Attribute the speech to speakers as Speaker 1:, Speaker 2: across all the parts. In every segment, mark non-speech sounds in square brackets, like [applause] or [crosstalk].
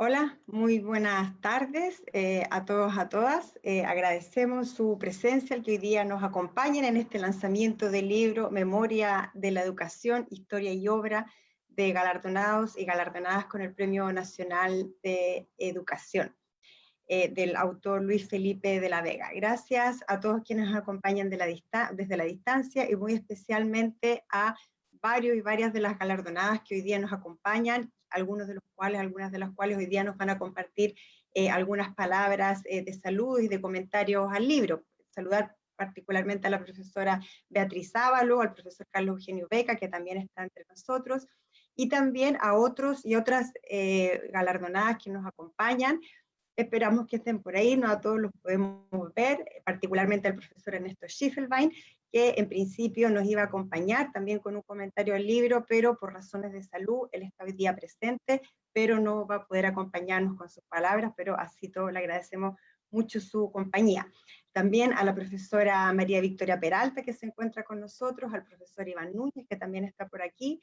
Speaker 1: Hola, muy buenas tardes eh, a todos, a todas. Eh, agradecemos su presencia, el que hoy día nos acompañen en este lanzamiento del libro Memoria de la Educación, Historia y Obra de galardonados y galardonadas con el Premio Nacional de Educación, eh, del autor Luis Felipe de la Vega. Gracias a todos quienes nos acompañan desde la distancia y muy especialmente a varios y varias de las galardonadas que hoy día nos acompañan algunos de los cuales, algunas de las cuales hoy día nos van a compartir eh, algunas palabras eh, de salud y de comentarios al libro. Saludar particularmente a la profesora Beatriz Ávalo, al profesor Carlos Eugenio Beca, que también está entre nosotros, y también a otros y otras eh, galardonadas que nos acompañan. Esperamos que estén por ahí, no a todos los podemos ver, particularmente al profesor Ernesto Schiffelbein, que en principio nos iba a acompañar también con un comentario al libro, pero por razones de salud, él está hoy día presente, pero no va a poder acompañarnos con sus palabras, pero así todo le agradecemos mucho su compañía. También a la profesora María Victoria Peralta, que se encuentra con nosotros, al profesor Iván Núñez, que también está por aquí,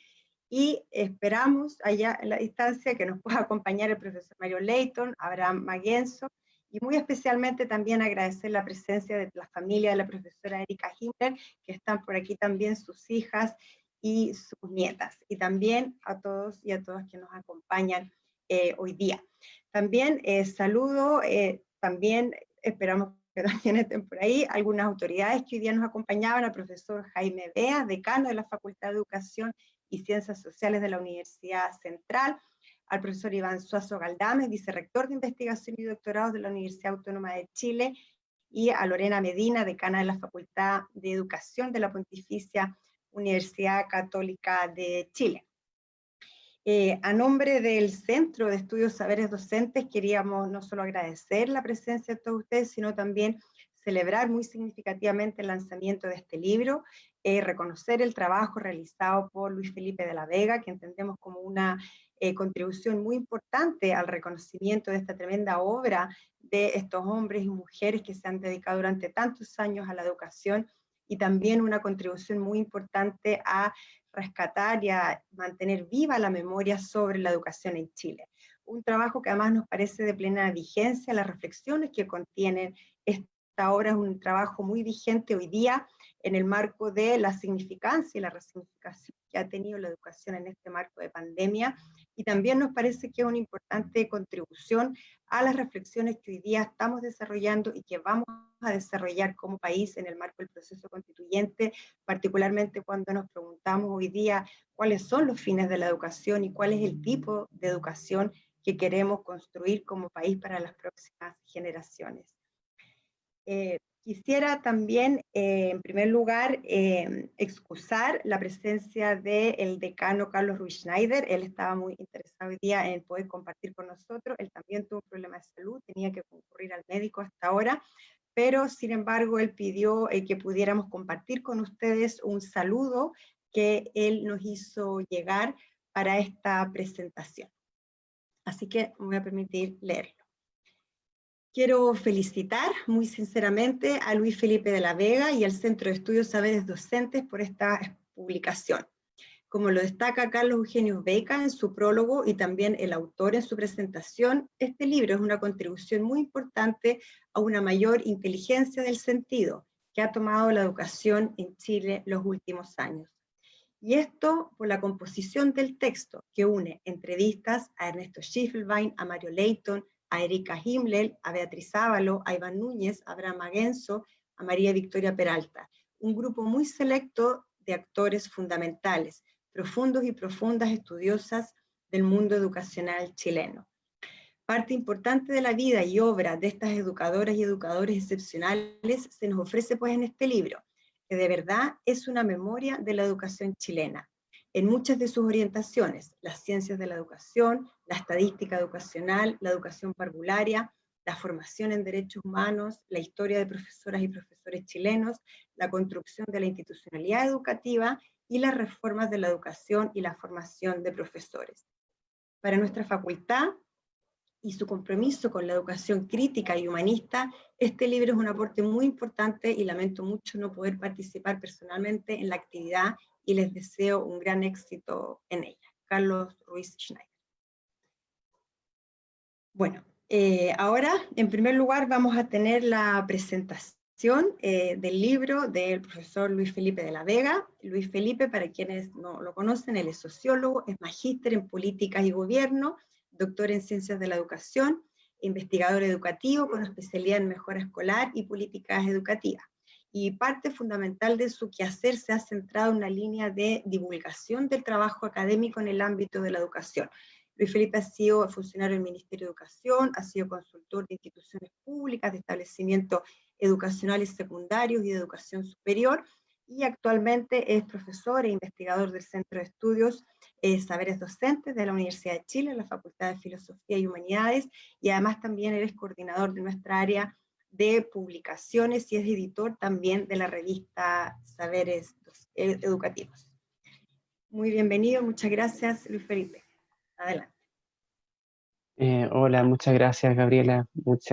Speaker 1: y esperamos allá en la distancia que nos pueda acompañar el profesor Mario Leighton, Abraham Maguenzo, y muy especialmente también agradecer la presencia de la familia de la profesora Erika Himmler, que están por aquí también sus hijas y sus nietas, y también a todos y a todas que nos acompañan eh, hoy día. También eh, saludo, eh, también esperamos que también estén por ahí, algunas autoridades que hoy día nos acompañaban, al profesor Jaime Bea, decano de la Facultad de Educación y Ciencias Sociales de la Universidad Central, al profesor Iván Suazo Galdames, vicerrector de investigación y doctorado de la Universidad Autónoma de Chile, y a Lorena Medina, decana de la Facultad de Educación de la Pontificia Universidad Católica de Chile. Eh, a nombre del Centro de Estudios Saberes Docentes, queríamos no solo agradecer la presencia de todos ustedes, sino también celebrar muy significativamente el lanzamiento de este libro, eh, reconocer el trabajo realizado por Luis Felipe de la Vega, que entendemos como una eh, contribución muy importante al reconocimiento de esta tremenda obra de estos hombres y mujeres que se han dedicado durante tantos años a la educación y también una contribución muy importante a rescatar y a mantener viva la memoria sobre la educación en Chile. Un trabajo que además nos parece de plena vigencia, las reflexiones que contienen esta obra es un trabajo muy vigente hoy día en el marco de la significancia y la resignificación que ha tenido la educación en este marco de pandemia y también nos parece que es una importante contribución a las reflexiones que hoy día estamos desarrollando y que vamos a desarrollar como país en el marco del proceso constituyente, particularmente cuando nos preguntamos hoy día cuáles son los fines de la educación y cuál es el tipo de educación que queremos construir como país para las próximas generaciones. Eh, Quisiera también, eh, en primer lugar, eh, excusar la presencia del decano Carlos Ruiz Schneider. Él estaba muy interesado hoy día en poder compartir con nosotros. Él también tuvo un problema de salud, tenía que concurrir al médico hasta ahora, pero sin embargo él pidió eh, que pudiéramos compartir con ustedes un saludo que él nos hizo llegar para esta presentación. Así que me voy a permitir leerlo. Quiero felicitar muy sinceramente a Luis Felipe de la Vega y al Centro de Estudios Saberes Docentes por esta publicación. Como lo destaca Carlos Eugenio Beca en su prólogo y también el autor en su presentación, este libro es una contribución muy importante a una mayor inteligencia del sentido que ha tomado la educación en Chile los últimos años. Y esto por la composición del texto que une entrevistas a Ernesto Schiffelbein, a Mario Leighton, a Erika Himmler, a Beatriz Ávalo, a Iván Núñez, a Abraham Aguenzo, a María Victoria Peralta. Un grupo muy selecto de actores fundamentales, profundos y profundas estudiosas del mundo educacional chileno. Parte importante de la vida y obra de estas educadoras y educadores excepcionales se nos ofrece pues en este libro, que de verdad es una memoria de la educación chilena, en muchas de sus orientaciones, las ciencias de la educación, la estadística educacional, la educación parvularia, la formación en derechos humanos, la historia de profesoras y profesores chilenos, la construcción de la institucionalidad educativa y las reformas de la educación y la formación de profesores. Para nuestra facultad y su compromiso con la educación crítica y humanista, este libro es un aporte muy importante y lamento mucho no poder participar personalmente en la actividad y les deseo un gran éxito en ella. Carlos Ruiz Schneider. Bueno, eh, ahora en primer lugar vamos a tener la presentación eh, del libro del profesor Luis Felipe de la Vega. Luis Felipe, para quienes no lo conocen, él es sociólogo, es magíster en políticas y gobierno, doctor en ciencias de la educación, investigador educativo con especialidad en mejora escolar y políticas educativas. Y parte fundamental de su quehacer se ha centrado en una línea de divulgación del trabajo académico en el ámbito de la educación. Luis Felipe ha sido funcionario del Ministerio de Educación, ha sido consultor de instituciones públicas, de establecimientos educacionales secundarios y de educación superior, y actualmente es profesor e investigador del Centro de Estudios eh, Saberes Docentes de la Universidad de Chile, en la Facultad de Filosofía y Humanidades, y además también eres coordinador de nuestra área de publicaciones y es editor también de la revista Saberes Educativos. Muy bienvenido, muchas gracias Luis Felipe. Adelante.
Speaker 2: Eh, hola, muchas gracias Gabriela.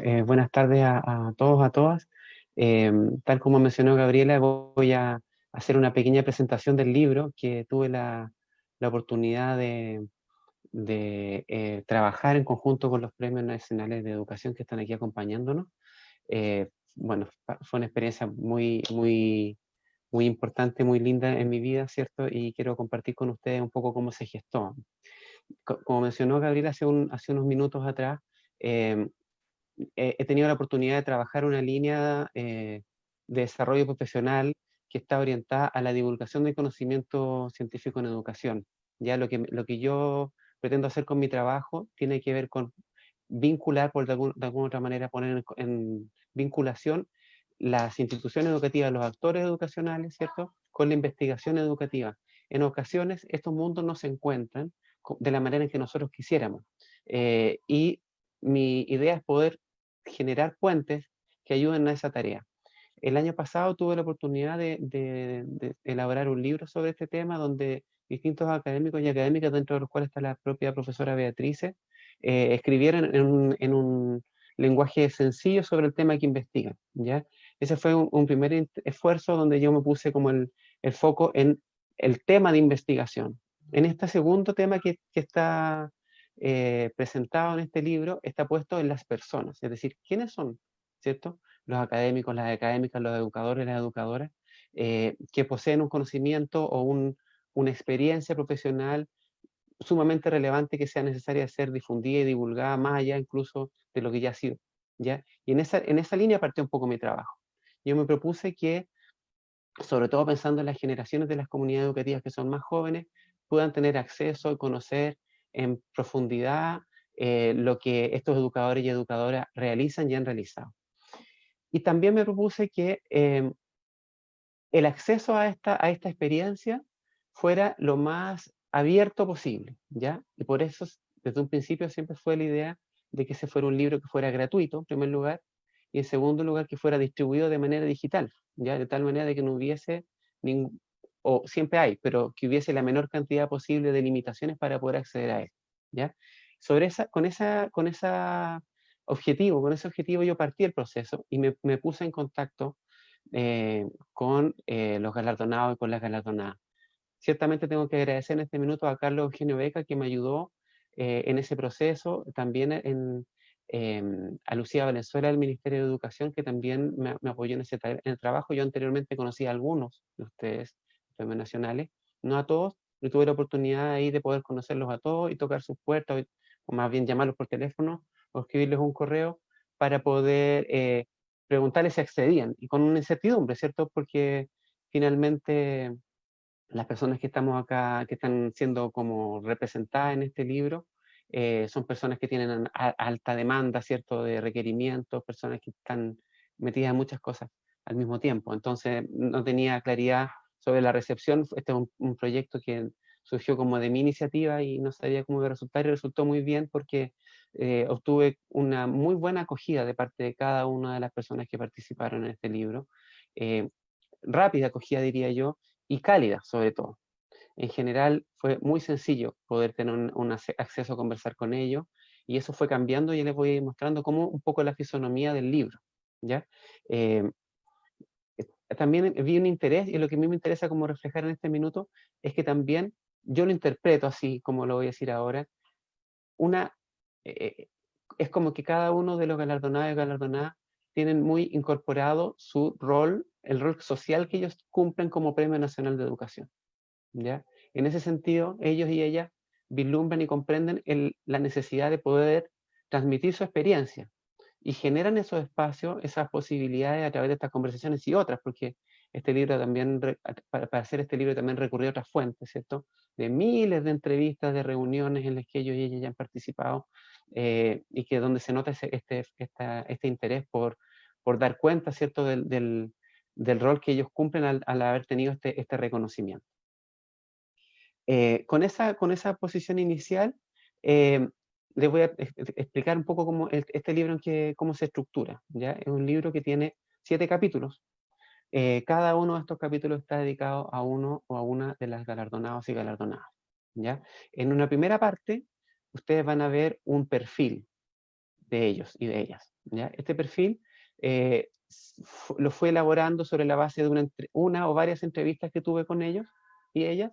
Speaker 2: Eh, buenas tardes a, todos, a todas. Em, tal como mencionó Gabriela, voy a hacer una pequeña presentación del libro que tuve la, oportunidad de, eh, trabajar en conjunto con los premios nacionales de educación que están aquí acompañándonos. Eh, bueno, fue una experiencia muy, muy, muy importante, muy linda en mi vida, ¿cierto? Y quiero compartir con ustedes un poco cómo se gestó. Como mencionó Gabriela hace, un, hace unos minutos atrás, em, he tenido la oportunidad de trabajar una línea eh, de desarrollo profesional que está orientada a la divulgación del conocimiento científico en educación. Ya lo que, lo que yo pretendo hacer con mi trabajo tiene que ver con vincular, por de, alguna otra manera, poner en, vinculación las instituciones educativas, los actores educacionales, ¿cierto?, con la investigación educativa. En ocasiones estos mundos no se encuentran de la manera en que nosotros quisiéramos. Eh, y mi idea es poder generar puentes que ayuden a esa tarea. El año pasado tuve la oportunidad de, elaborar un libro sobre este tema donde distintos académicos y académicas, dentro de los cuales está la propia profesora Beatriz, eh, escribieron en un, lenguaje sencillo sobre el tema que investigan. ¿ya? Ese fue un, primer esfuerzo donde yo me puse como el, foco en el tema de investigación. En este segundo tema que, está eh, presentado en este libro, está puesto en las personas, es decir, ¿quiénes son? ¿Cierto? Los académicos, las académicas, los educadores, las educadoras, eh, que poseen un conocimiento o un, una experiencia profesional sumamente relevante que sea necesaria ser difundida y divulgada más allá incluso de lo que ya ha sido. ¿ya? Y en esa, en esa línea partió un poco mi trabajo. Yo me propuse que, sobre todo pensando en las generaciones de las comunidades educativas que son más jóvenes, puedan tener acceso y conocer en profundidad eh, lo que estos educadores y educadoras realizan y han realizado. Y también me propuse que em, el acceso a esta, a esta experiencia fuera lo más abierto posible, ¿ya? Y por eso, desde un principio siempre fue la idea de que ese fuera un libro que fuera gratuito, en primer lugar, y en segundo lugar que fuera distribuido de manera digital, ¿ya? De tal manera de que no hubiese ningún, o siempre hay, pero que hubiese la menor cantidad posible de limitaciones para poder acceder a él, ¿ya? Sobre esa, con esa, con esa objetivo, con ese objetivo yo partí el proceso y me, me puse en contacto eh, con eh, los galardonados y con las galardonadas. Ciertamente tengo que agradecer en este minuto a Carlos Eugenio Beca que me ayudó eh, en ese proceso, también en, em, a Lucía Valenzuela del Ministerio de Educación que también me, apoyó en ese en el trabajo. Yo anteriormente conocí a algunos de ustedes, premios nacionales, no a todos, pero tuve la oportunidad ahí de poder conocerlos a todos y tocar sus puertas, o más bien llamarlos por teléfono o escribirles un correo para poder eh, preguntarles si accedían, y con una incertidumbre, ¿cierto? Porque finalmente las personas que estamos acá, que están siendo como representadas en este libro, eh, son personas que tienen alta demanda, ¿cierto?, de requerimientos, personas que están metidas en muchas cosas al mismo tiempo. Entonces, no tenía claridad sobre la recepción. Este es un, proyecto que surgió como de mi iniciativa y no sabía cómo iba a resultar y resultó muy bien porque eh, obtuve una muy buena acogida de parte de cada una de las personas que participaron en este libro. Eh, rápida acogida, diría yo, y cálida sobre todo. En general fue muy sencillo poder tener un, acceso a conversar con ellos y eso fue cambiando y les voy a ir mostrando como un poco la fisonomía del libro. ¿ya? Eh, también vi un interés y lo que a mí me interesa como reflejar en este minuto es que también yo lo interpreto así, como lo voy a decir ahora, una, eh, es como que cada uno de los galardonados y galardonadas tienen muy incorporado su rol, el rol social que ellos cumplen como Premio Nacional de Educación. ¿ya? En ese sentido, ellos y ellas vislumbran y comprenden la necesidad de poder transmitir su experiencia y generan esos espacios, esas posibilidades a través de estas conversaciones y otras, porque este libro también, para, hacer este libro también recurrió a otras fuentes, ¿cierto? De miles de entrevistas, de reuniones en las que ellos y ellas ya han participado, eh, y que donde se nota este, este interés por, por dar cuenta, ¿cierto?, del, del, rol que ellos cumplen al, haber tenido este, este reconocimiento. Eh, con, esa, con esa posición inicial, eh, les voy a explicar un poco cómo este libro en que, cómo se estructura. ¿ya? Es un libro que tiene siete capítulos, eh, cada uno de estos capítulos está dedicado a uno o a una de las galardonados y galardonadas. ¿ya? En una primera parte, ustedes van a ver un perfil de ellos y de ellas. ¿ya? Este perfil eh, lo fue elaborando sobre la base de una, una, o varias entrevistas que tuve con ellos y ellas,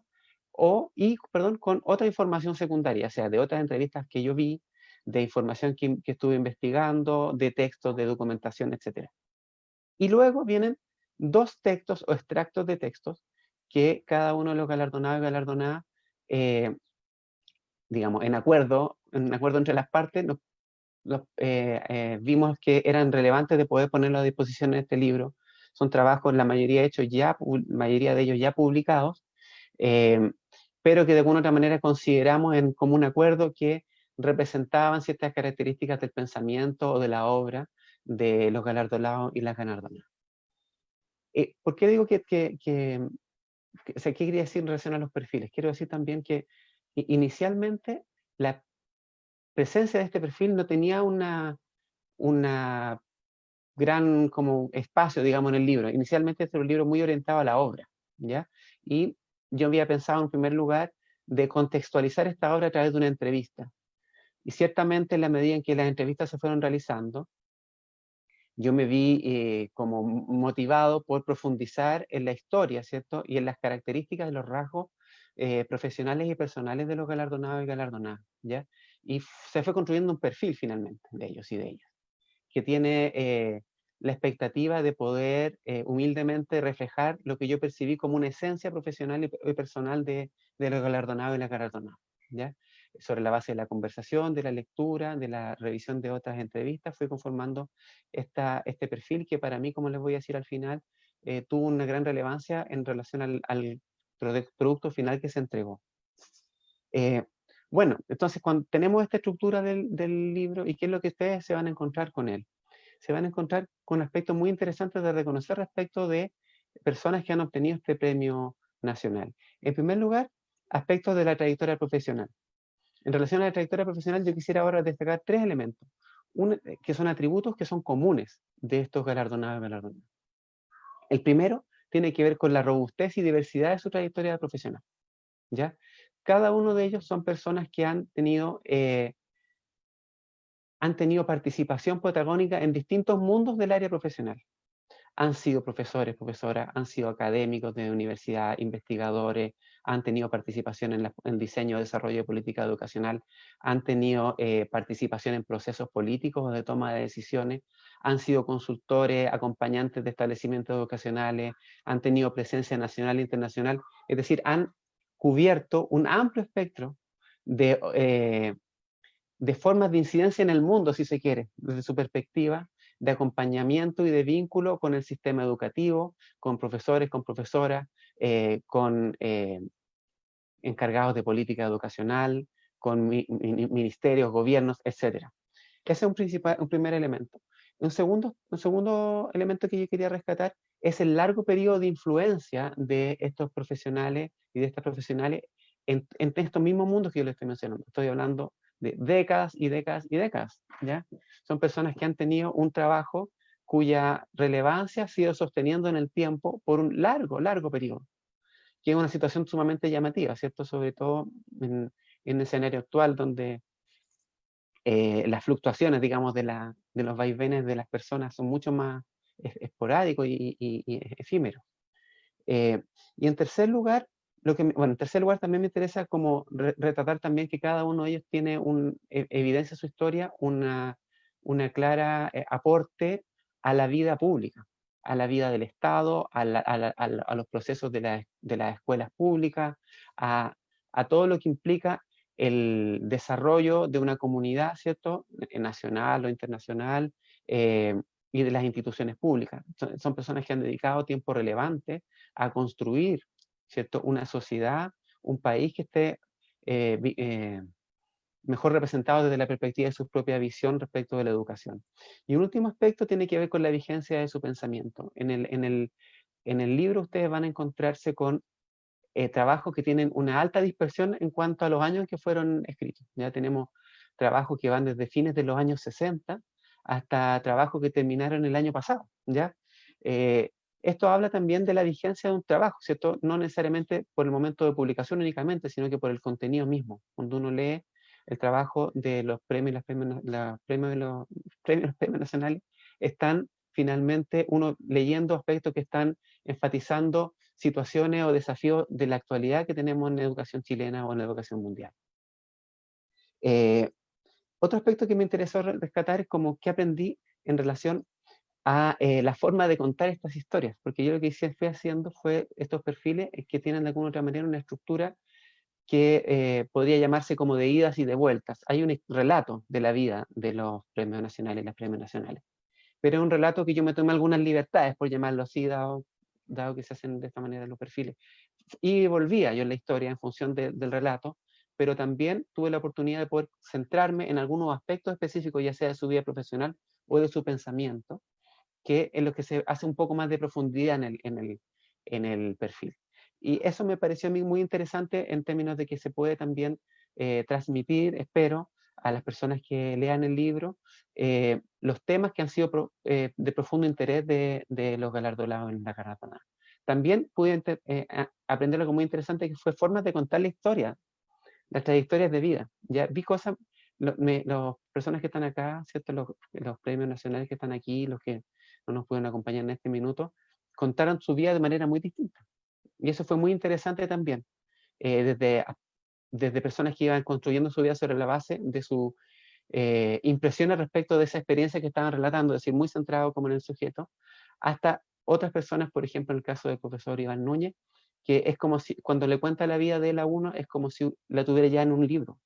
Speaker 2: o, y, perdón, con otra información secundaria, o sea, de otras entrevistas que yo vi, de información que, que estuve investigando, de textos, de documentación, etc. Y luego vienen dos textos o extractos de textos que cada uno de los galardonados y galardonadas, eh, digamos, en acuerdo, en acuerdo entre las partes, eh, eh, vimos que eran relevantes de poder ponerlo a disposición en este libro. Son trabajos, la mayoría, hechos ya, mayoría de ellos ya publicados, pero que de alguna otra manera consideramos en común acuerdo que representaban ciertas características del pensamiento o de la obra de los galardonados y las galardonadas. Eh, ¿Por qué digo que, que, que, o sea, qué quería decir en relación a los perfiles? Quiero decir también que inicialmente la presencia de este perfil no tenía una, una gran como espacio, digamos, en el libro. Inicialmente este era un libro muy orientado a la obra, ¿ya? Y yo había pensado en primer lugar de contextualizar esta obra a través de una entrevista. Y ciertamente en la medida en que las entrevistas se fueron realizando, yo me vi eh, como motivado por profundizar en la historia, ¿cierto? Y en las características de los rasgos eh, profesionales y personales de los galardonados y galardonadas, ¿ya? Y se fue construyendo un perfil finalmente de ellos y de ellas, que tiene eh, la expectativa de poder humildemente reflejar lo que yo percibí como una esencia profesional y, personal de, de los galardonados y las galardonadas, ¿ya? sobre la base de la conversación, de la lectura, de la revisión de otras entrevistas, fui conformando esta, este perfil que para mí, como les voy a decir al final, eh, tuvo una gran relevancia en relación al, producto final que se entregó. Eh, bueno, entonces cuando tenemos esta estructura del, libro, ¿y qué es lo que ustedes se van a encontrar con él? Se van a encontrar con aspectos muy interesantes de reconocer respecto de personas que han obtenido este premio nacional. En primer lugar, aspectos de la trayectoria profesional. En relación a la trayectoria profesional, yo quisiera ahora destacar tres elementos, eh, que son atributos que son comunes de estos galardonados galardonados. El primero tiene que ver con la robustez y diversidad de su trayectoria profesional. ¿ya? Cada uno de ellos son personas que han tenido, eh, han tenido participación protagónica en distintos mundos del área profesional han sido profesores, profesoras, han sido académicos de universidad, investigadores, han tenido participación en, el diseño y desarrollo de política educacional, han tenido eh, participación en procesos políticos de toma de decisiones, han sido consultores, acompañantes de establecimientos educacionales, han tenido presencia nacional e internacional, es decir, han cubierto un amplio espectro de, eh, de formas de incidencia en el mundo, si se quiere, desde su perspectiva, de acompañamiento y de vínculo con el sistema educativo, con profesores, con profesoras, eh, con eh, encargados de política educacional, con ministerios, gobiernos, etc. Ese es un, principal, un primer elemento. Un segundo, un segundo elemento que yo quería rescatar es el largo periodo de influencia de estos profesionales y de estas profesionales en, en estos mismos mundos que yo les estoy mencionando. Estoy hablando de décadas y décadas y décadas, ¿ya? Son personas que han tenido un trabajo cuya relevancia ha sido sosteniendo en el tiempo por un largo, largo periodo, que es una situación sumamente llamativa, ¿cierto? Sobre todo en, el escenario actual donde eh, las fluctuaciones, digamos, de, la, de los vaivenes de las personas son mucho más esporádicos y, y, efímeros. Eh, y en tercer lugar, lo que, bueno, en tercer lugar también me interesa como retratar también que cada uno de ellos tiene un, e, evidencia su historia, una, una clara eh, aporte a la vida pública, a la vida del Estado, a, a, los procesos de, la, de, las escuelas públicas, a, todo lo que implica el desarrollo de una comunidad, ¿cierto?, nacional o internacional, eh, y de las instituciones públicas. Son, personas que han dedicado tiempo relevante a construir ¿cierto? una sociedad, un país que esté eh, eh, mejor representado desde la perspectiva de su propia visión respecto de la educación. Y un último aspecto tiene que ver con la vigencia de su pensamiento. En el, en el, en el libro ustedes van a encontrarse con eh, trabajos que tienen una alta dispersión en cuanto a los años que fueron escritos. Ya tenemos trabajos que van desde fines de los años 60 hasta trabajos que terminaron el año pasado, ¿ya? Eh, esto habla también de la vigencia de un trabajo, ¿cierto? No necesariamente por el momento de publicación únicamente, sino que por el contenido mismo. Cuando uno lee el trabajo de los premios, las [laughs] premios, los premios nacionales, están finalmente uno leyendo aspectos que están enfatizando situaciones o desafíos de la actualidad que tenemos en la educación chilena o en la educación mundial. Eh, otro aspecto que me interesó rescatar es como qué aprendí en relación a eh, la forma de contar estas historias, porque yo lo que hice, fui haciendo fue estos perfiles que tienen de alguna otra manera una estructura que eh, podría llamarse como de idas y de vueltas. Hay un relato de la vida de los premios nacionales y las premios nacionales, pero es un relato que yo me tomé algunas libertades, por llamarlo así, dado, dado que se hacen de esta manera los perfiles. Y volvía yo en la historia en función del relato, pero también tuve la oportunidad de poder centrarme en algunos aspectos específicos, ya sea de su vida profesional o de su pensamiento, que es lo que se hace un poco más de profundidad en el, en el, en el perfil. Y eso me pareció a mí muy interesante en términos de que se puede también eh, transmitir, espero, a las personas que lean el libro, eh, los temas que han sido eh, de profundo interés de, de, los galardonados en la carrera. También pude aprender algo muy interesante que fue formas de contar la historia las trayectorias de vida. Ya vi cosas, las personas que están acá, ¿cierto? Los, los, premios nacionales que están aquí, los que no nos pueden acompañar en este minuto, contaron su vida de manera muy distinta. Y eso fue muy interesante también. Eh, desde, desde personas que iban construyendo su vida sobre la base de su eh, impresiones respecto de esa experiencia que estaban relatando, es decir, muy centrado como en el sujeto, hasta otras personas, por ejemplo, en el caso del profesor Iván Núñez, que es como si, cuando le cuenta la vida de él a uno, es como si la tuviera ya en un libro,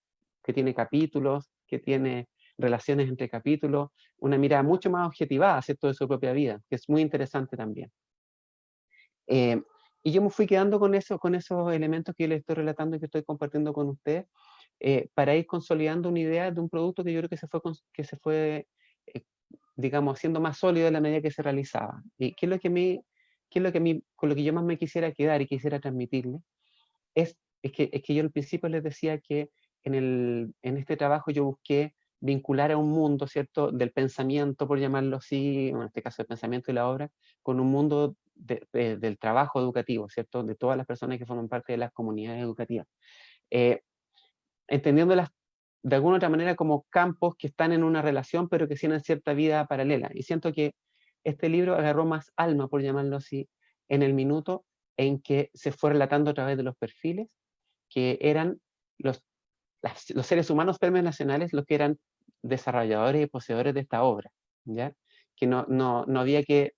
Speaker 2: que tiene capítulos, que tiene relaciones entre capítulos, una mirada mucho más objetivada, ¿cierto?, de su propia vida, que es muy interesante también. Eh, y yo me fui quedando con, eso, con esos elementos que les estoy relatando y que estoy compartiendo con ustedes, eh, para ir consolidando una idea de un producto que yo creo que se fue, que se fue eh, digamos, haciendo más sólido en la medida que se realizaba. ¿Y qué es lo que a mí ¿qué es lo que a mí, con lo que yo más me quisiera quedar y quisiera transmitirle? Es, es, que, es que yo al principio les decía que en, el, en este trabajo yo busqué vincular a un mundo, ¿cierto?, del pensamiento, por llamarlo así, en este caso el pensamiento y la obra, con un mundo del trabajo educativo, ¿cierto?, de todas las personas que forman parte de las comunidades educativas. Eh, entendiéndolas de alguna otra manera como campos que están en una relación, pero que tienen cierta vida paralela. Y siento que este libro agarró más alma, por llamarlo así, en el minuto en que se fue relatando a través de los perfiles, que eran los, los seres humanos nacionales los que eran desarrolladores y poseedores de esta obra, ¿ya? que no, no, no había que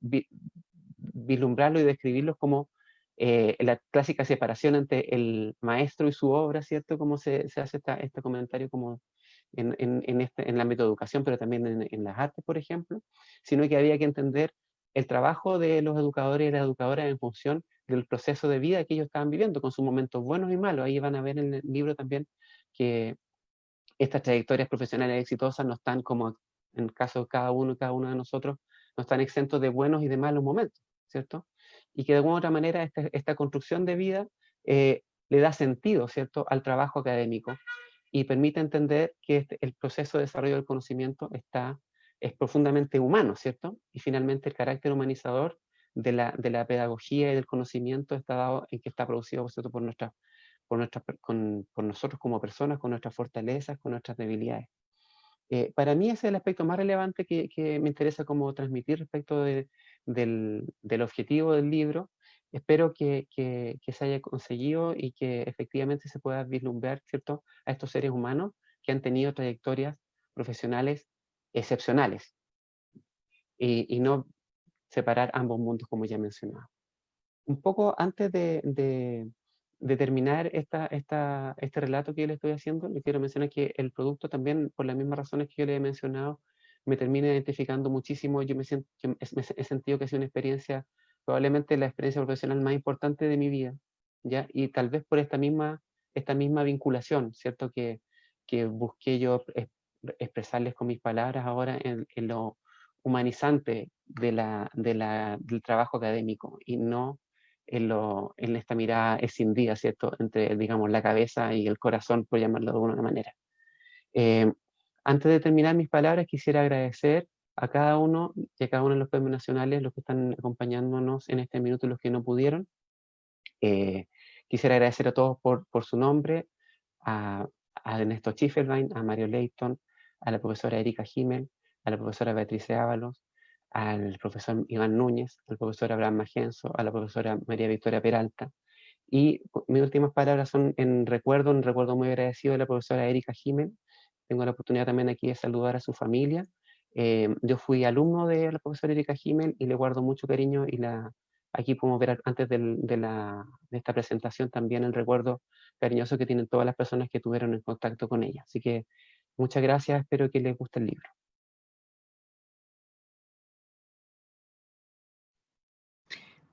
Speaker 2: vislumbrarlo y describirlos como eh, la clásica separación entre el maestro y su obra, ¿cierto? Como se, se hace esta, este comentario como en, en, en, este, en el ámbito de educación, pero también en, en, las artes, por ejemplo, sino que había que entender el trabajo de los educadores y las educadoras en función del proceso de vida que ellos estaban viviendo, con sus momentos buenos y malos. Ahí van a ver en el libro también que estas trayectorias profesionales exitosas no están como en el caso de cada uno y cada uno de nosotros, no están exentos de buenos y de malos momentos, ¿cierto? Y que de alguna otra manera esta, esta construcción de vida eh, le da sentido, ¿cierto?, al trabajo académico y permite entender que este, el proceso de desarrollo del conocimiento está, es profundamente humano, ¿cierto? Y finalmente el carácter humanizador de la, de la pedagogía y del conocimiento está dado en que está producido ¿cierto? por, nuestra, por, nuestra, con, por nosotros como personas, con nuestras fortalezas, con nuestras debilidades. Eh, para mí ese es el aspecto más relevante que, que me interesa como transmitir respecto de, del, del, objetivo del libro, espero que, que, que, se haya conseguido y que efectivamente se pueda vislumbrar, ¿cierto?, a estos seres humanos que han tenido trayectorias profesionales excepcionales y, y no separar ambos mundos como ya mencionaba. Un poco antes de, de, de terminar esta, este relato que yo le estoy haciendo, le quiero mencionar que el producto también, por las mismas razones que yo le he mencionado, me termina identificando muchísimo. Yo me, siento, he sentido que ha sido una experiencia, probablemente la experiencia profesional más importante de mi vida, ¿ya? Y tal vez por esta misma, esta misma vinculación, ¿cierto? Que, que busqué yo expresarles con mis palabras ahora en, en lo humanizante de la, de la, del trabajo académico y no en, lo, en esta mirada escindida, ¿cierto? Entre, digamos, la cabeza y el corazón, por llamarlo de alguna manera. Eh, antes de terminar mis palabras, quisiera agradecer a cada uno y cada uno de los premios nacionales, los que están acompañándonos en este minuto y los que no pudieron. Eh, quisiera agradecer a todos por, por su nombre, a, a Ernesto Schifferbein, a Mario Leighton, a la profesora Erika Jiménez, a la profesora Beatriz Ábalos, al profesor Iván Núñez, al profesor Abraham Magenzo, a la profesora María Victoria Peralta. Y mis últimas palabras son en recuerdo, un recuerdo muy agradecido de la profesora Erika Jiménez. Tengo la oportunidad también aquí de saludar a su familia. Eh, yo fui alumno de la profesora Erika Jiménez y le guardo mucho cariño y la, aquí podemos ver antes de, la, de esta presentación también el recuerdo cariñoso que tienen todas las personas que tuvieron en contacto con ella. Así que muchas gracias, espero que les guste el libro.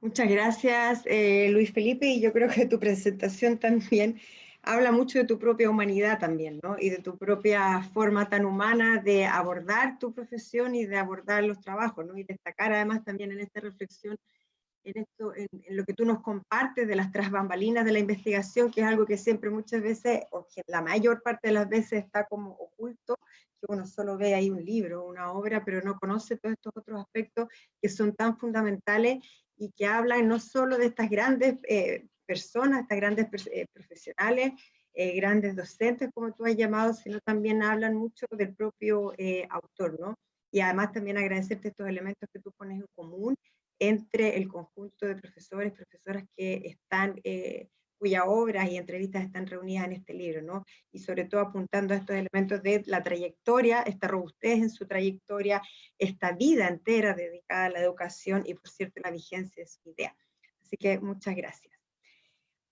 Speaker 1: Muchas gracias, eh, Luis Felipe, y yo creo que tu presentación también habla mucho de tu propia humanidad también, ¿no? Y de tu propia forma tan humana de abordar tu profesión y de abordar los trabajos, ¿no? Y destacar además también en esta reflexión, en, esto, en, lo que tú nos compartes de las trasbambalinas de la investigación, que es algo que siempre muchas veces, o que la mayor parte de las veces está como oculto, que uno solo ve ahí un libro, una obra, pero no conoce todos estos otros aspectos que son tan fundamentales y que hablan no solo de estas grandes eh, personas, estas grandes eh, profesionales, eh, grandes docentes, como tú has llamado, sino también hablan mucho del propio autor, ¿no? Y además también agradecerte estos elementos que tú pones en común entre el conjunto de profesores, profesoras que están cuyas obras y entrevistas están reunidas en este libro, ¿no? Y sobre todo apuntando a estos elementos de la trayectoria, esta robustez en su trayectoria, esta vida entera dedicada a la educación y, por cierto, la vigencia de su idea. Así que muchas gracias.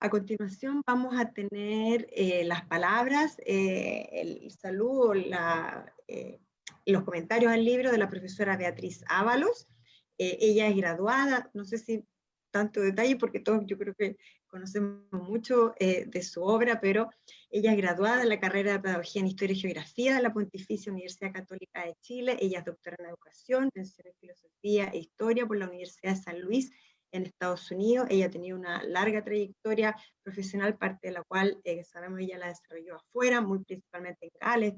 Speaker 1: A continuación vamos a tener eh, las palabras, eh, el saludo, la, eh, los comentarios al libro de la profesora Beatriz Ábalos. ella es graduada, no sé si tanto detalle porque todos yo creo que conocemos mucho eh, de su obra, pero ella es graduada en la carrera de Pedagogía en Historia y Geografía de la Pontificia Universidad Católica de Chile, ella es doctora en Educación, en Filosofía e Historia por la Universidad de San Luis en Estados Unidos, ella ha tenido una larga trayectoria profesional, parte de la cual eh, sabemos ella la desarrolló afuera, muy principalmente en Gales,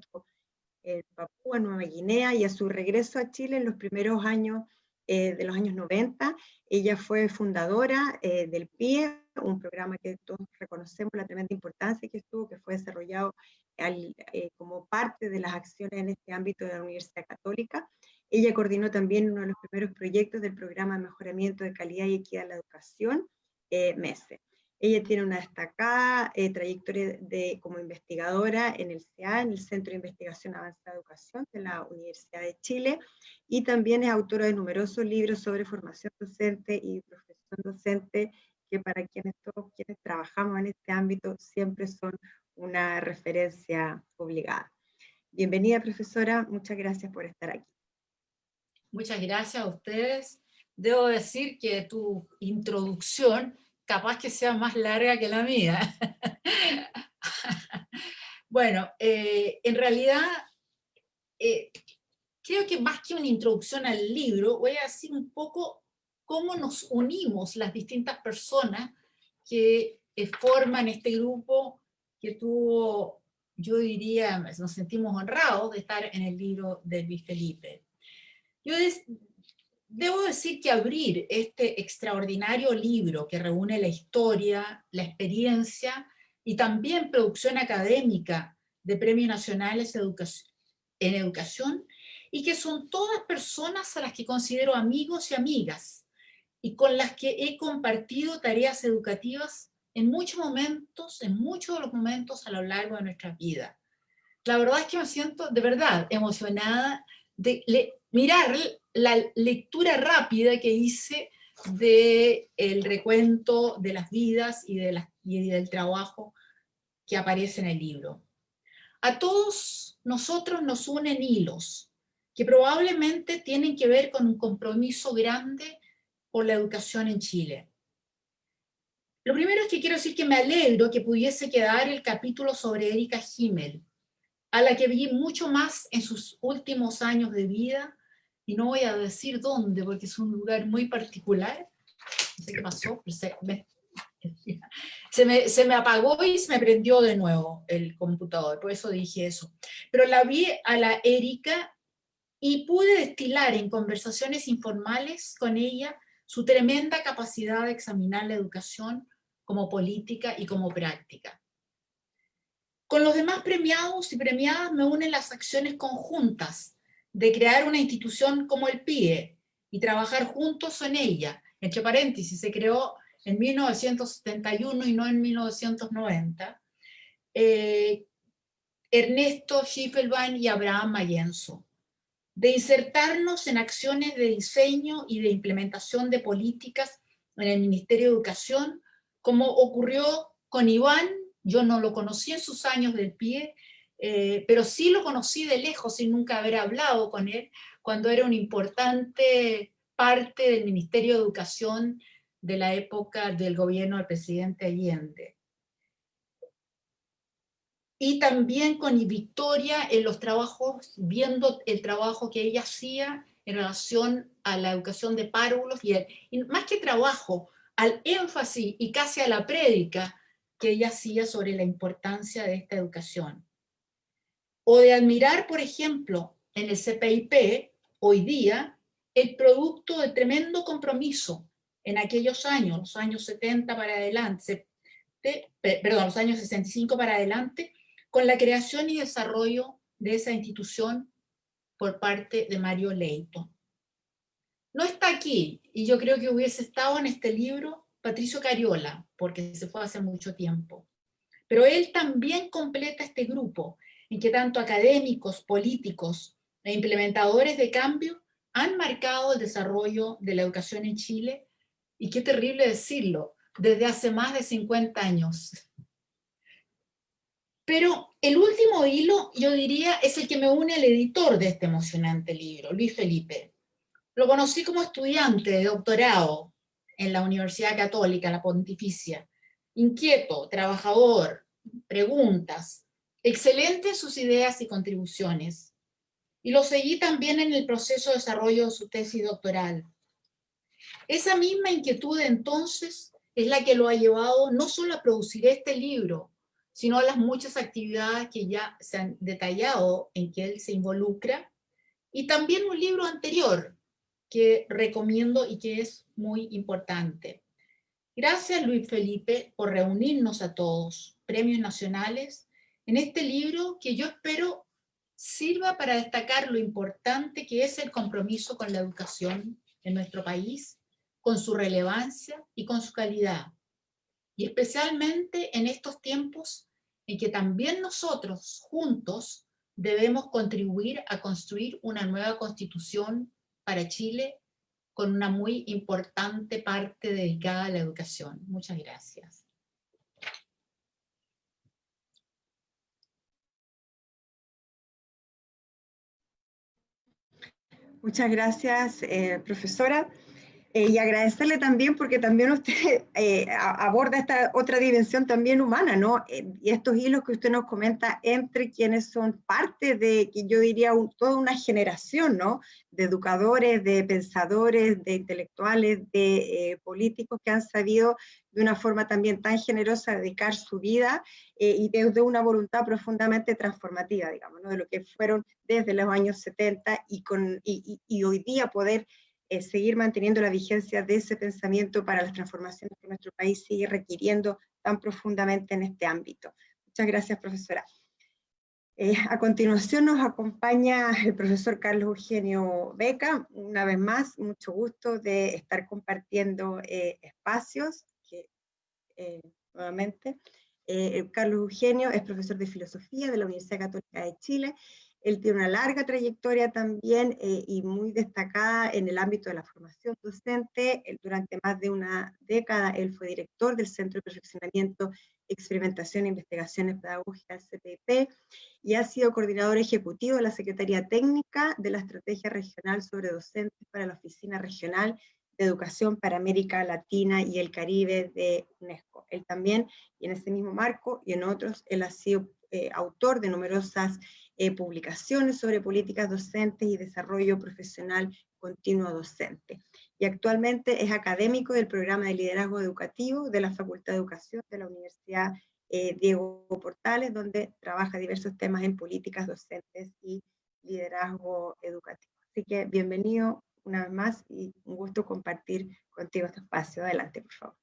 Speaker 1: en Papúa, Nueva Guinea, y a su regreso a Chile en los primeros años eh, de los años 90. Ella fue fundadora eh, del PIE, un programa que todos reconocemos la tremenda importancia que estuvo, que fue desarrollado eh, como parte de las acciones en este ámbito de la Universidad Católica. Ella coordinó también uno de los primeros proyectos del programa de mejoramiento de calidad y equidad en la educación, MESE. Ella tiene una destacada eh, trayectoria de, como investigadora en el CEA, en el Centro de Investigación Avanzada de Educación de la Universidad de Chile, y también es autora de numerosos libros sobre formación docente y profesión docente, que para quienes todos quienes trabajamos en este ámbito siempre son una referencia obligada. Bienvenida, profesora, muchas gracias por estar aquí.
Speaker 3: Muchas gracias a ustedes. Debo decir que tu introducción capaz que sea más larga que la mía. [laughs] bueno, eh, en realidad, eh, creo que más que una introducción al libro, voy a decir un poco cómo nos unimos las distintas personas que eh, forman este grupo que tuvo, yo diría, nos sentimos honrados de estar en el libro de Luis Felipe. Yo Debo decir que abrir este extraordinario libro que reúne la historia, la experiencia y también producción académica de premios nacionales en educación y que son todas personas a las que considero amigos y amigas y con las que he compartido tareas educativas en muchos momentos, en muchos de los momentos a lo largo de nuestra vida. La verdad es que me siento de verdad emocionada de mirar la lectura rápida que hice del el recuento de las vidas y, de y del trabajo que aparece en el libro. A todos nosotros nos unen hilos, que probablemente tienen que ver con un compromiso grande por la educación en Chile. Lo primero es que quiero decir que me alegro que pudiese quedar el capítulo sobre Erika Himmel, a la que vi mucho más en sus últimos años de vida, y no voy a decir dónde, porque es un lugar muy particular. No sé qué pasó, [laughs] se me, se me, apagó y se me prendió de nuevo el computador, por eso dije eso. Pero la vi a la Erika y pude destilar en conversaciones informales con ella su tremenda capacidad de examinar la educación como política y como práctica. Con los demás premiados y premiadas me unen las acciones conjuntas de crear una institución como el PIE y trabajar juntos en ella. Entre paréntesis, se creó en 1971 y no en 1990. Eh, Ernesto Schiffelbein y Abraham Mayenzo, de insertarnos en acciones de diseño y de implementación de políticas en el Ministerio de Educación como ocurrió con Iván, yo no lo conocí en sus años del pie, eh, pero sí lo conocí de lejos sin nunca haber hablado con él, cuando era una importante parte del Ministerio de Educación de la época del gobierno del presidente Allende. Y también con Victoria en los trabajos, viendo el trabajo que ella hacía en relación a la educación de párvulos, y, y más que trabajo, al énfasis y casi a la prédica que ella hacía sobre la importancia de esta educación. O de admirar, por ejemplo, en el CPIP, hoy día, el producto de tremendo compromiso en aquellos años, los años 70 para adelante, perdón, los años 65 para adelante, con la creación y desarrollo de esa institución por parte de Mario Leito. No está aquí, y yo creo que hubiese estado en este libro Patricio Cariola, porque se fue hace mucho tiempo. Pero él también completa este grupo, en que tanto académicos, políticos e implementadores de cambio han marcado el desarrollo de la educación en Chile, y qué terrible decirlo, desde hace más de 50 años. Pero el último hilo, yo diría, es el que me une al editor de este emocionante libro, Luis Felipe. Lo conocí como estudiante de doctorado en la Universidad Católica, la Pontificia. Inquieto, trabajador, preguntas, excelentes sus ideas y contribuciones. Y lo seguí también en el proceso de desarrollo de su tesis doctoral. Esa misma inquietud entonces es la que lo ha llevado no solo a producir este libro, sino a las muchas actividades que ya se han detallado en que él se involucra, y también un libro anterior, que recomiendo y que es muy importante. Gracias Luis Felipe por reunirnos a todos, premios nacionales, en este libro que yo espero sirva para destacar lo importante que es el compromiso con la educación en nuestro país, con su relevancia y con su calidad. Y especialmente en estos tiempos en que también nosotros juntos debemos contribuir a construir una nueva constitución para Chile con una muy importante parte dedicada a la educación. Muchas gracias.
Speaker 1: Muchas gracias, eh, profesora. Eh, y agradecerle también porque también usted [laughs] eh, aborda esta otra dimensión también humana, ¿no? Eh, y estos hilos que usted nos comenta entre quienes son parte de, que yo diría, toda una generación, ¿no? De educadores, de pensadores, de intelectuales, de políticos que han sabido de una forma también tan generosa dedicar su vida y desde una voluntad profundamente transformativa, digamos, ¿no? De lo que fueron desde los años 70 y, con, y, y hoy día poder seguir manteniendo la vigencia de ese pensamiento para las transformaciones que nuestro país sigue requiriendo tan profundamente en este ámbito. Muchas gracias, profesora. Eh, a continuación nos acompaña el profesor Carlos Eugenio Beca. Una vez más, mucho gusto de estar compartiendo eh, espacios. Que, eh, nuevamente, Carlos Eugenio es profesor de filosofía de la Universidad Católica de Chile él tiene una larga trayectoria también eh, y muy destacada en el ámbito de la formación docente. durante más de una década él fue director del Centro de Perfeccionamiento, Experimentación e Investigaciones Pedagógicas, CPP, y ha sido coordinador ejecutivo de la Secretaría Técnica de la Estrategia Regional sobre Docentes para la Oficina Regional de Educación para América Latina y el Caribe de UNESCO. Él también, y en ese mismo marco y en otros, él ha sido eh, autor de numerosas eh, publicaciones sobre políticas docentes y desarrollo profesional continuo docente. Y actualmente es académico del programa de liderazgo educativo de la Facultad de Educación de la Universidad eh, Diego Portales, donde trabaja diversos temas en políticas docentes y liderazgo educativo. Así que bienvenido una vez más y un gusto compartir contigo este espacio. Adelante, por favor.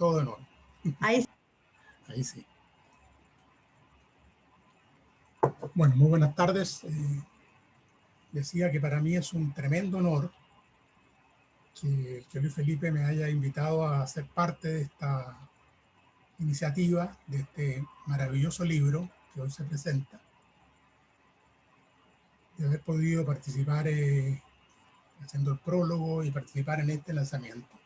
Speaker 4: Todo en orden.
Speaker 1: Ahí, [laughs]
Speaker 4: Ahí sí. Bueno, muy buenas tardes. Eh, decía que para mí es un tremendo honor que, que Luis Felipe me haya invitado a ser parte de esta iniciativa, de este maravilloso libro que hoy se presenta, de haber podido participar eh, haciendo el prólogo y participar en este lanzamiento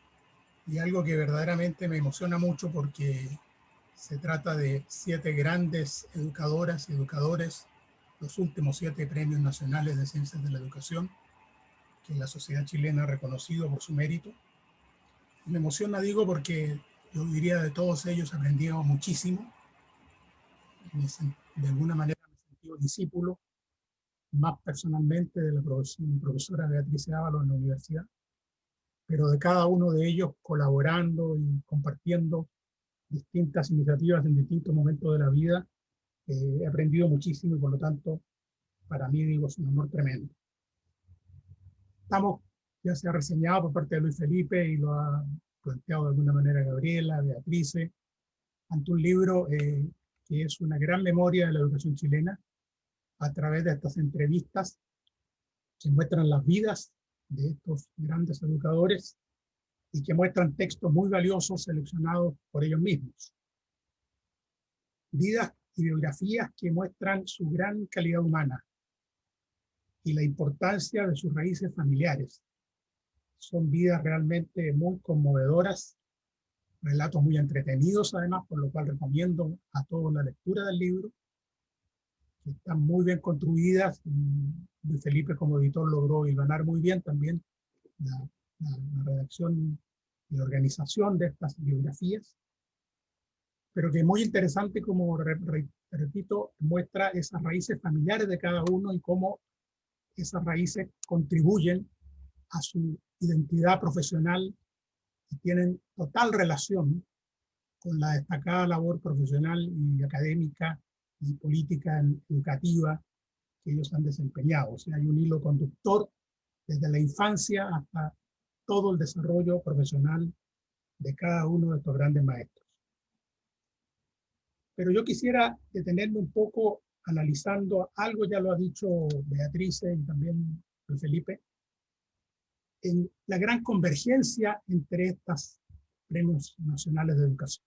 Speaker 4: y algo que verdaderamente me emociona mucho porque se trata de siete grandes educadoras y educadores, los últimos siete premios nacionales de ciencias de la educación que la sociedad chilena ha reconocido por su mérito. Me emociona, digo, porque yo diría de todos ellos aprendí muchísimo. De alguna manera me sentido discípulo, más personalmente de la profesora Beatriz Ábalos en la universidad pero de cada uno de ellos colaborando y compartiendo distintas iniciativas en distintos momentos de la vida, eh, he aprendido muchísimo y por lo tanto, para mí, digo, es un honor tremendo. Estamos, ya se ha reseñado por parte de Luis Felipe y lo ha planteado de alguna manera Gabriela, Beatriz, ante un libro eh, que es una gran memoria de la educación chilena a través de estas entrevistas que muestran las vidas de estos grandes educadores y que muestran textos muy valiosos seleccionados por ellos mismos. Vidas y biografías que muestran su gran calidad humana y la importancia de sus raíces familiares. Son vidas realmente muy conmovedoras, relatos muy entretenidos además, por lo cual recomiendo a todos la lectura del libro están muy bien construidas. Y Felipe como editor logró ganar muy bien también la, redacción y organización de estas biografías. Pero que es muy interesante, como repito, muestra esas raíces familiares de cada uno y cómo esas raíces contribuyen a su identidad profesional y tienen total relación con la destacada labor profesional y académica y política educativa que ellos han desempeñado. O sea, hay un hilo conductor desde la infancia hasta todo el desarrollo profesional de cada uno de estos grandes maestros. Pero yo quisiera detenerme un poco analizando, algo ya lo ha dicho Beatriz y también Felipe, en la gran convergencia entre estas premios nacionales de educación.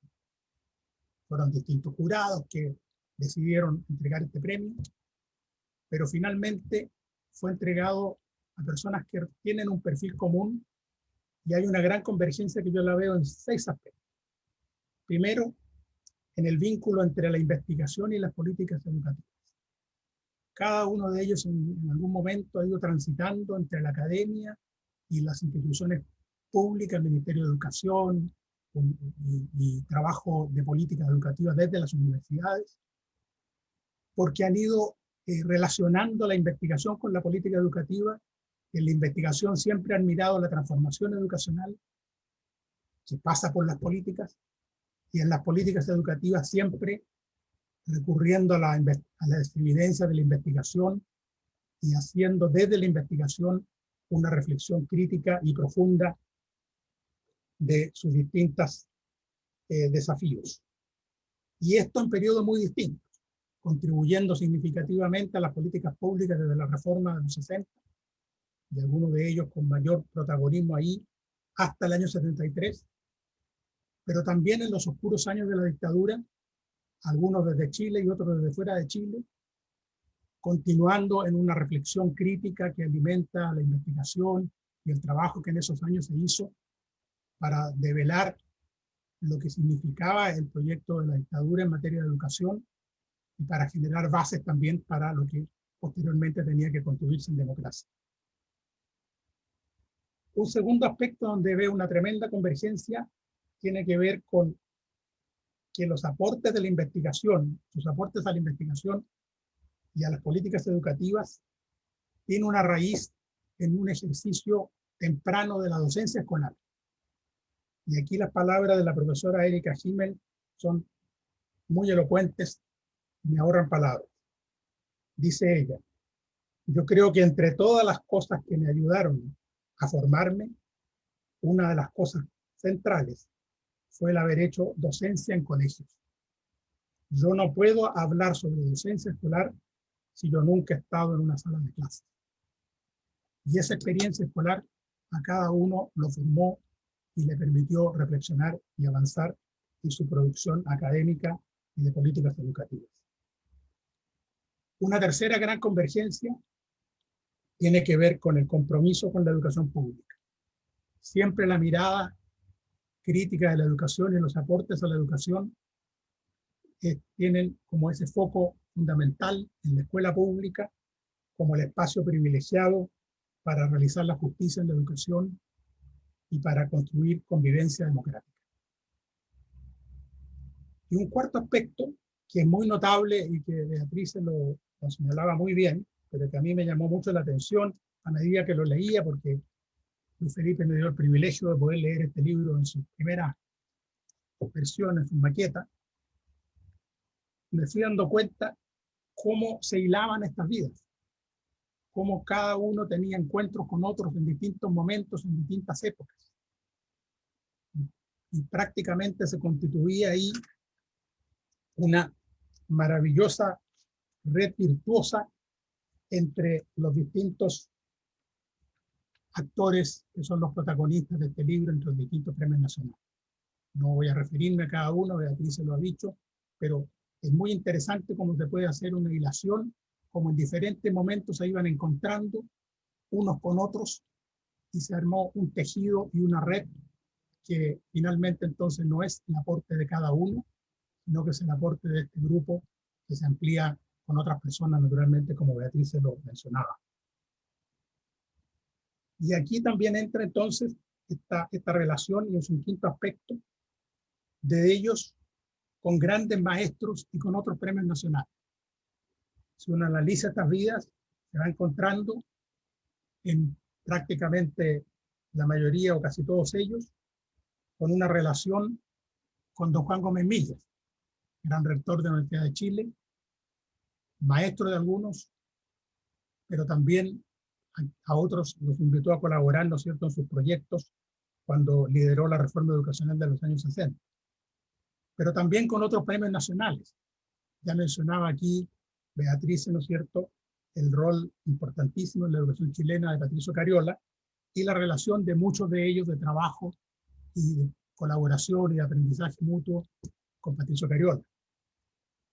Speaker 4: Fueron distintos jurados que decidieron entregar este premio, pero finalmente fue entregado a personas que tienen un perfil común y hay una gran convergencia que yo la veo en seis aspectos. Primero, en el vínculo entre la investigación y las políticas educativas. Cada uno de ellos en, algún momento ha ido transitando entre la academia y las instituciones públicas, el Ministerio de Educación y, trabajo de políticas educativas desde las universidades, porque han ido eh, relacionando la investigación con la política educativa. En la investigación siempre han mirado la transformación educacional que pasa por las políticas, y en las políticas educativas siempre recurriendo a la, a las evidencias de la investigación y haciendo desde la investigación una reflexión crítica y profunda de sus distintos eh, desafíos. Y esto en periodos muy distintos, contribuyendo significativamente a las políticas públicas desde la reforma de los 60, y algunos de ellos con mayor protagonismo ahí, hasta el año 73, pero también en los oscuros años de la dictadura, algunos desde Chile y otros desde fuera de Chile, continuando en una reflexión crítica que alimenta la investigación y el trabajo que en esos años se hizo para develar lo que significaba el proyecto de la dictadura en materia de educación y para generar bases también para lo que posteriormente tenía que construirse en democracia. Un segundo aspecto donde veo una tremenda convergencia tiene que ver con que los aportes de la investigación, sus aportes a la investigación y a las políticas educativas, tienen una raíz en un ejercicio temprano de la docencia escolar. Y aquí las palabras de la profesora Erika Himmel son muy elocuentes, me ahorran palabras. Dice ella, yo creo que entre todas las cosas que me ayudaron a formarme, una de las cosas centrales fue el haber hecho docencia en colegios. Yo no puedo hablar sobre docencia escolar si yo nunca he estado en una sala de clases. Y esa experiencia escolar a cada uno lo formó y le permitió reflexionar y avanzar en su producción académica y de políticas educativas. Una tercera gran convergencia tiene que ver con el compromiso con la educación pública. Siempre la mirada crítica de la educación y los aportes a la educación que tienen como ese foco fundamental en la escuela pública como el espacio privilegiado para realizar la justicia en la educación y para construir convivencia democrática. Y un cuarto aspecto que es muy notable y que Beatriz lo, lo señalaba muy bien, pero que a mí me llamó mucho la atención a medida que lo leía, porque Luis Felipe me dio el privilegio de poder leer este libro en su primera versión, en su maqueta, me fui dando cuenta cómo se hilaban estas vidas, cómo cada uno tenía encuentros con otros en distintos momentos, en distintas épocas. Y prácticamente se constituía ahí una maravillosa red virtuosa entre los distintos actores que son los protagonistas de este libro entre los distintos premios nacionales. No voy a referirme a cada uno, Beatriz se lo ha dicho, pero es muy interesante cómo se puede hacer una hilación, como en diferentes momentos se iban encontrando unos con otros y se armó un tejido y una red que finalmente entonces no es el aporte de cada uno, sino que es el aporte de este grupo que se amplía con otras personas, naturalmente, como Beatriz se lo mencionaba. Y aquí también entra entonces esta, esta relación y es un quinto aspecto de ellos con grandes maestros y con otros premios nacionales. Si uno analiza estas vidas, se va encontrando en prácticamente la mayoría o casi todos ellos con una relación con don Juan Gómez Millas, gran rector de la Universidad de Chile, maestro de algunos, pero también a otros los invitó a colaborar, ¿no es cierto?, en sus proyectos cuando lideró la reforma educacional de los años 60. Pero también con otros premios nacionales. Ya mencionaba aquí Beatriz, ¿no es cierto?, el rol importantísimo en la educación chilena de Patricio Cariola y la relación de muchos de ellos de trabajo y de colaboración y de aprendizaje mutuo con Patricio Cariola.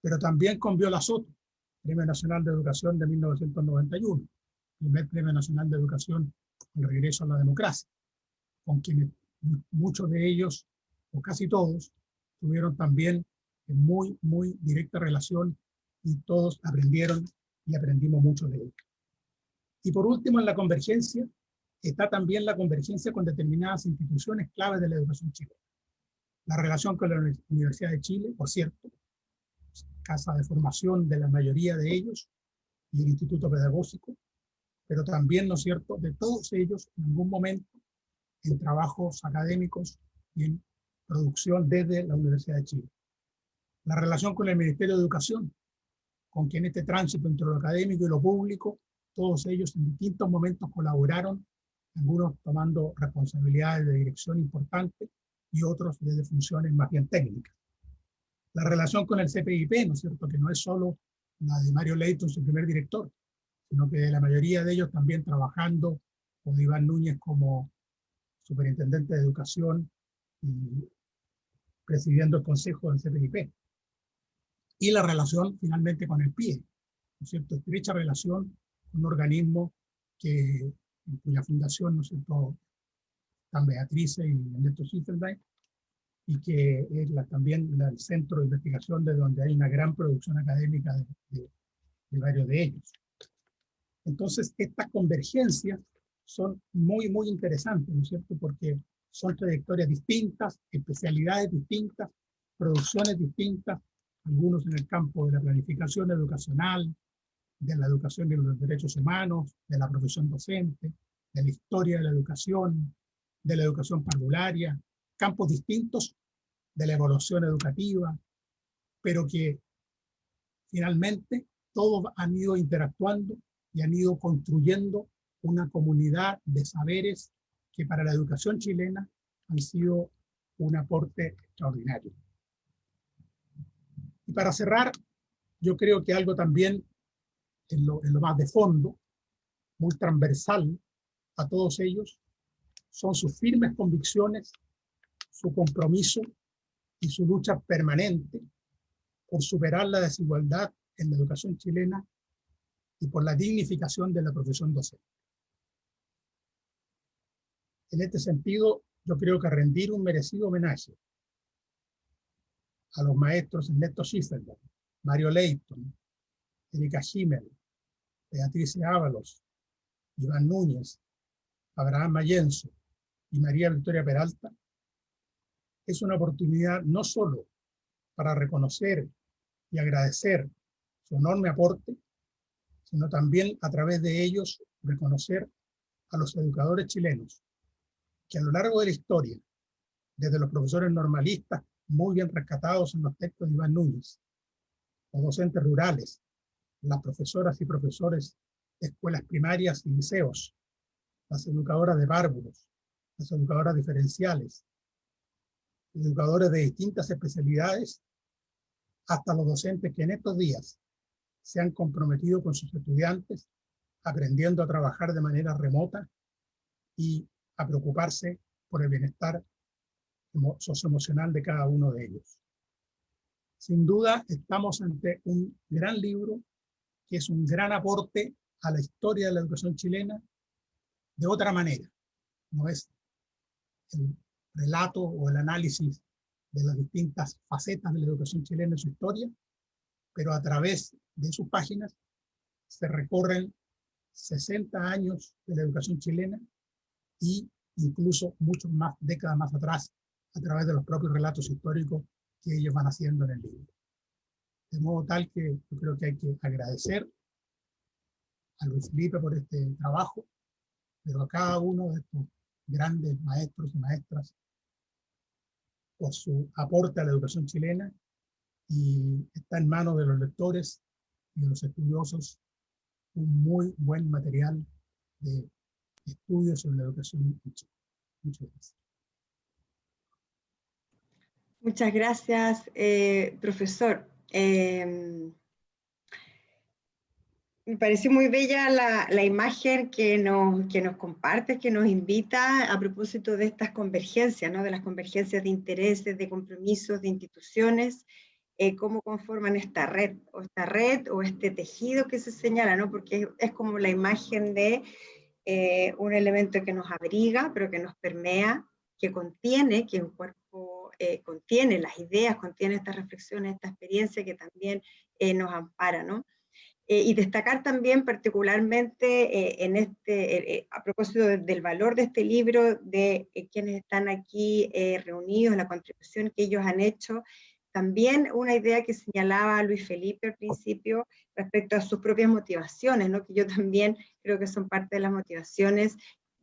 Speaker 4: Pero también con Viola Soto, Premio Nacional de Educación de 1991 primer Premio Nacional de Educación, el regreso a la democracia, con quienes muchos de ellos, o casi todos, tuvieron también muy, muy directa relación y todos aprendieron y aprendimos mucho de ellos. Y por último, en la convergencia, está también la convergencia con determinadas instituciones claves de la educación chilena. La relación con la Universidad de Chile, por cierto, casa de formación de la mayoría de ellos, y el Instituto Pedagógico, pero también, ¿no es cierto?, de todos ellos en algún momento en trabajos académicos y en producción desde la Universidad de Chile. La relación con el Ministerio de Educación, con quien este tránsito entre lo académico y lo público, todos ellos en distintos momentos colaboraron, algunos tomando responsabilidades de dirección importantes y otros desde funciones más bien técnicas. La relación con el CPIP, ¿no es cierto?, que no es solo la de Mario Leighton, su primer director, sino que la mayoría de ellos también trabajando con Iván Núñez como superintendente de educación y presidiendo el consejo del CPIP. Y la relación finalmente con el PIE, ¿no es cierto? Estrecha relación con un organismo que, en cuya fundación, ¿no es cierto?, están Beatriz y Ernesto Schiffelbein, y que es la, también el centro de investigación de donde hay una gran producción académica de, de varios de ellos. Entonces, estas convergencias son muy, muy interesantes, ¿no es cierto? Porque son trayectorias distintas, especialidades distintas, producciones distintas, algunos en el campo de la planificación educacional, de la educación de los derechos humanos, de la profesión docente, de la historia de la educación, de la educación parvularia, campos distintos de la evolución educativa, pero que finalmente todos han ido interactuando y han ido construyendo una comunidad de saberes que para la educación chilena han sido un aporte extraordinario. Y para cerrar, yo creo que algo también en lo, en lo más de fondo, muy transversal a todos ellos, son sus firmes convicciones, su compromiso y su lucha permanente por superar la desigualdad en la educación chilena y por la dignificación de la profesión docente. En este sentido, yo creo que rendir un merecido homenaje a los maestros Ernesto Schiffelberg, Mario Leighton, Erika Schimmel, Beatriz Ábalos, Iván Núñez, Abraham Mayenzo y María Victoria Peralta, es una oportunidad no solo para reconocer y agradecer su enorme aporte, sino también a través de ellos reconocer a los educadores chilenos que a lo largo de la historia, desde los profesores normalistas, muy bien rescatados en los textos de Iván Núñez, los docentes rurales, las profesoras y profesores de escuelas primarias y liceos, las educadoras de bárbaros, las educadoras diferenciales, educadores de distintas especialidades, hasta los docentes que en estos días se han comprometido con sus estudiantes, aprendiendo a trabajar de manera remota y a preocuparse por el bienestar socioemocional de cada uno de ellos. Sin duda, estamos ante un gran libro que es un gran aporte a la historia de la educación chilena de otra manera. No es el relato o el análisis de las distintas facetas de la educación chilena en su historia, pero a través de sus páginas se recorren 60 años de la educación chilena y incluso muchas más décadas más atrás a través de los propios relatos históricos que ellos van haciendo en el libro. De modo tal que yo creo que hay que agradecer a Luis Felipe por este trabajo, pero a cada uno de estos grandes maestros y maestras por su aporte a la educación chilena y está en manos de los lectores y de los estudiosos un muy buen material de estudios sobre la educación en Chile. Muchas gracias.
Speaker 1: Muchas gracias, eh, profesor. Eh, me pareció muy bella la, la, imagen que nos, que nos comparte, que nos invita a propósito de estas convergencias, ¿no? de las convergencias de intereses, de compromisos, de instituciones, eh, cómo conforman esta red, o esta red, o este tejido que se señala, ¿no? porque es, como la imagen de eh, un elemento que nos abriga, pero que nos permea, que contiene, que un cuerpo eh, contiene las ideas, contiene estas reflexiones, esta experiencia que también nos ampara, ¿no? Eh, y destacar también particularmente eh, en este, eh, a propósito de, del valor de este libro, de quienes están aquí reunidos, la contribución que ellos han hecho, también una idea que señalaba Luis Felipe al principio respecto a sus propias motivaciones, ¿no? que yo también creo que son parte de las motivaciones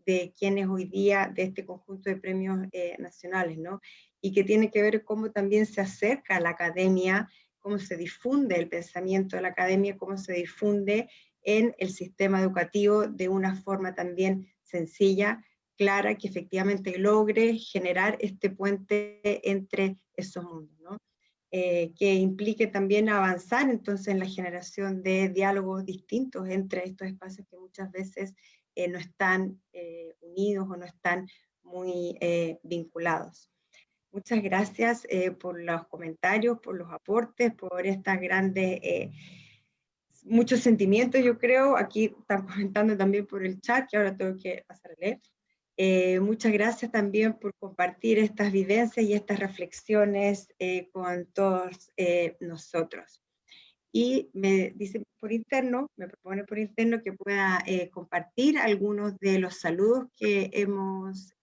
Speaker 1: de quienes hoy día, de este conjunto de premios nacionales, ¿no? Y que tiene que ver cómo también se acerca a la academia, cómo se difunde el pensamiento de la academia, cómo se difunde en el sistema educativo de una forma también sencilla, clara, que efectivamente logre generar este puente entre esos mundos. Eh, que implique también avanzar entonces en la generación de diálogos distintos entre estos espacios que muchas veces eh, no están eh, unidos o no están muy vinculados. Muchas gracias por los comentarios, por los aportes, por estas grandes muchos sentimientos, yo creo. Aquí están comentando también por el chat, que ahora tengo que pasar a leer. Eh, muchas gracias también por compartir estas vivencias y estas reflexiones eh, con todos eh, nosotros. Y me dice por interno, me propone por interno que pueda compartir algunos de los saludos que hemos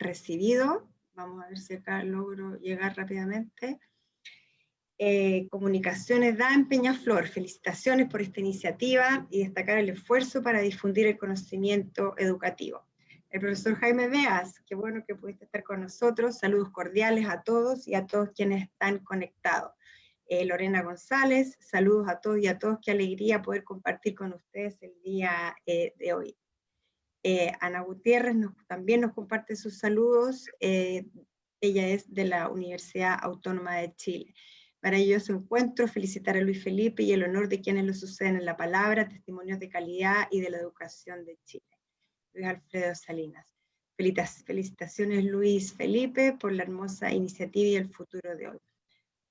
Speaker 1: recibido. Vamos a ver si acá logro llegar rápidamente. Eh, comunicaciones da en Peñaflor. Felicitaciones por esta iniciativa y destacar el esfuerzo para difundir el conocimiento educativo. El profesor Jaime Beas, qué bueno que pudiste estar con nosotros. Saludos cordiales a todos y a todos quienes están conectados. Eh, Lorena González, saludos a todos y a todos. Qué alegría poder compartir con ustedes el día eh, de hoy. Ana Gutiérrez también nos comparte sus saludos. ella es de la Universidad Autónoma de Chile. Maravilloso encuentro, felicitar a Luis Felipe y el honor de quienes lo suceden en la palabra, testimonios de calidad y de la educación de Chile. Luis Alfredo Salinas. Felicitaciones Luis Felipe por la hermosa iniciativa y el futuro de hoy.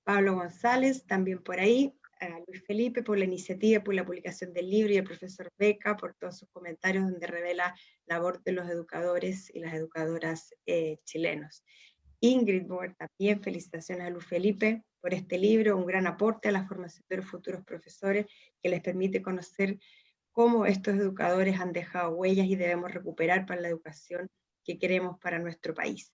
Speaker 1: Pablo González, también por ahí. A Luis Felipe por la iniciativa, por la publicación del libro y al profesor Beca por todos sus comentarios donde revela la labor de los educadores y las educadoras eh, chilenos. Ingrid Boer, también felicitaciones a Luis Felipe por este libro, un gran aporte a la formación de los futuros profesores que les permite conocer cómo estos educadores han dejado huellas y debemos recuperar para la educación que queremos para nuestro país.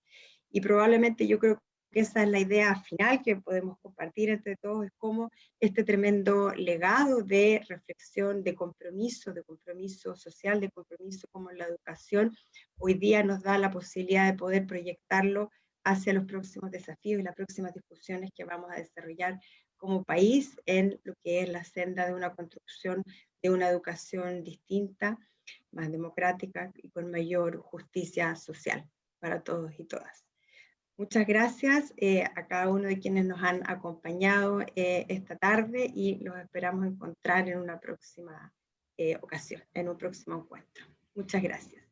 Speaker 1: Y probablemente yo creo esa es la idea final que podemos compartir entre todos, es cómo este tremendo legado de reflexión, de compromiso, de compromiso social, de compromiso como la educación, hoy día nos da la posibilidad de poder proyectarlo hacia los próximos desafíos y las próximas discusiones que vamos a desarrollar como país en lo que es la senda de una construcción de una educación distinta, más democrática y con mayor justicia social para todos y todas. Muchas gracias eh, a cada uno de quienes nos han acompañado eh, esta tarde y los esperamos encontrar en una próxima eh, ocasión, en un próximo encuentro. Muchas gracias.